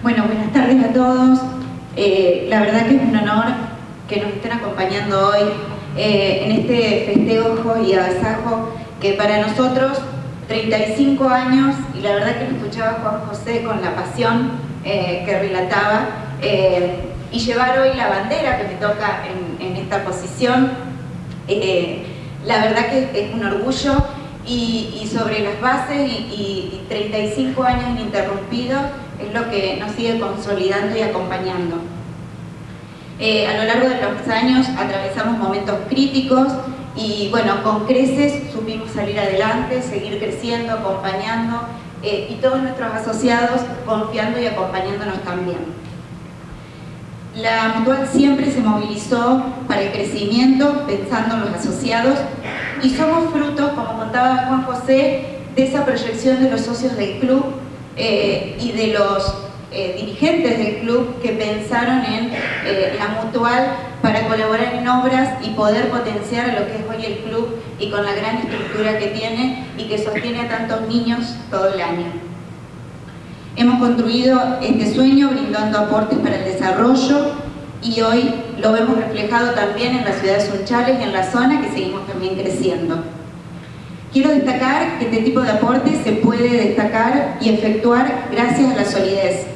Bueno, buenas tardes a todos. Eh, la verdad que es un honor que nos estén acompañando hoy eh, en este festejo y agasajo que para nosotros 35 años, y la verdad que lo escuchaba Juan José con la pasión eh, que relataba, y llevar hoy la bandera que me toca en, esta posición, la verdad que es un orgullo y, sobre las bases y, 35 años ininterrumpidos es lo que nos sigue consolidando y acompañando. Eh, a lo largo de los años atravesamos momentos críticos y bueno, con creces supimos salir adelante, seguir creciendo, acompañando eh, y todos nuestros asociados confiando y acompañándonos también. La Mutual siempre se movilizó para el crecimiento, pensando en los asociados, y somos frutos, como contaba Juan José, de esa proyección de los socios del club eh, y de los eh, dirigentes del club que pensaron en eh, la Mutual para colaborar en obras y poder potenciar lo que es hoy el club y con la gran estructura que tiene y que sostiene a tantos niños todo el año. Hemos construido este sueño brindando aportes para el desarrollo y hoy lo vemos reflejado también en la ciudad de Sunchales y en la zona que seguimos también creciendo. Quiero destacar que este tipo de aportes se puede destacar y efectuar gracias a la solidez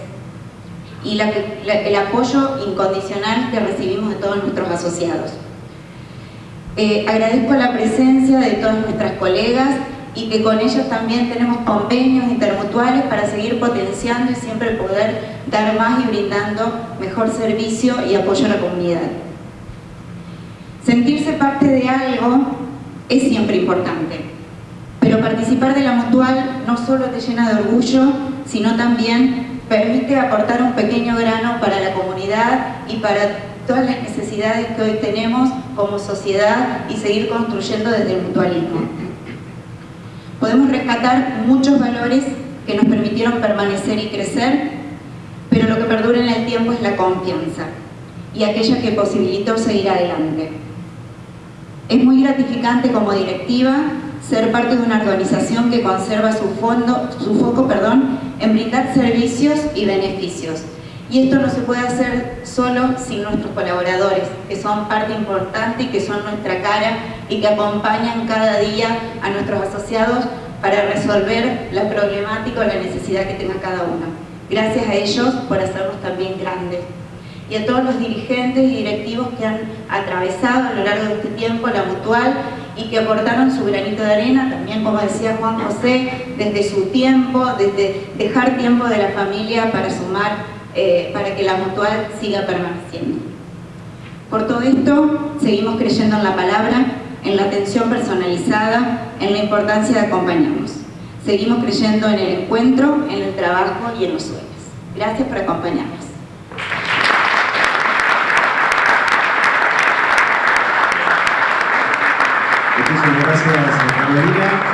y el apoyo incondicional que recibimos de todos nuestros asociados. Eh, agradezco la presencia de todas nuestras colegas y que con ellos también tenemos convenios intermutuales para seguir potenciando y siempre poder dar más y brindando mejor servicio y apoyo a la comunidad. Sentirse parte de algo es siempre importante, participar de la mutual no solo te llena de orgullo, sino también permite aportar un pequeño grano para la comunidad y para todas las necesidades que hoy tenemos como sociedad y seguir construyendo desde el mutualismo podemos rescatar muchos valores que nos permitieron permanecer y crecer, pero lo que perdura en el tiempo es la confianza y aquella que posibilitó seguir adelante. Es muy gratificante como directiva ser parte de una organización que conserva su, fondo, su foco perdón, en brindar servicios y beneficios. Y esto no se puede hacer solo sin nuestros colaboradores, que son parte importante y que son nuestra cara y que acompañan cada día a nuestros asociados para resolver la problemática o la necesidad que tenga cada uno. Gracias a ellos por hacernos también grandes. Y a todos los dirigentes y directivos que han atravesado a lo largo de este tiempo la mutual y que aportaron su granito de arena, también como decía Juan José, desde su tiempo, desde dejar tiempo de la familia para sumar, eh, para que la mutual siga permaneciendo. Por todo esto, seguimos creyendo en la palabra, en la atención personalizada, en la importancia de acompañarnos. Seguimos creyendo en el encuentro, en el trabajo y en los sueños. Gracias por acompañarnos. Gracias, María